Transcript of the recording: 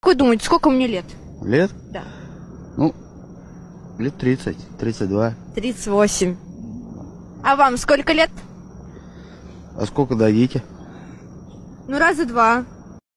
Как вы думаете, сколько мне лет? Лет? Да. Ну, лет 30, 32. 38. А вам сколько лет? А сколько дадите? Ну, раза два.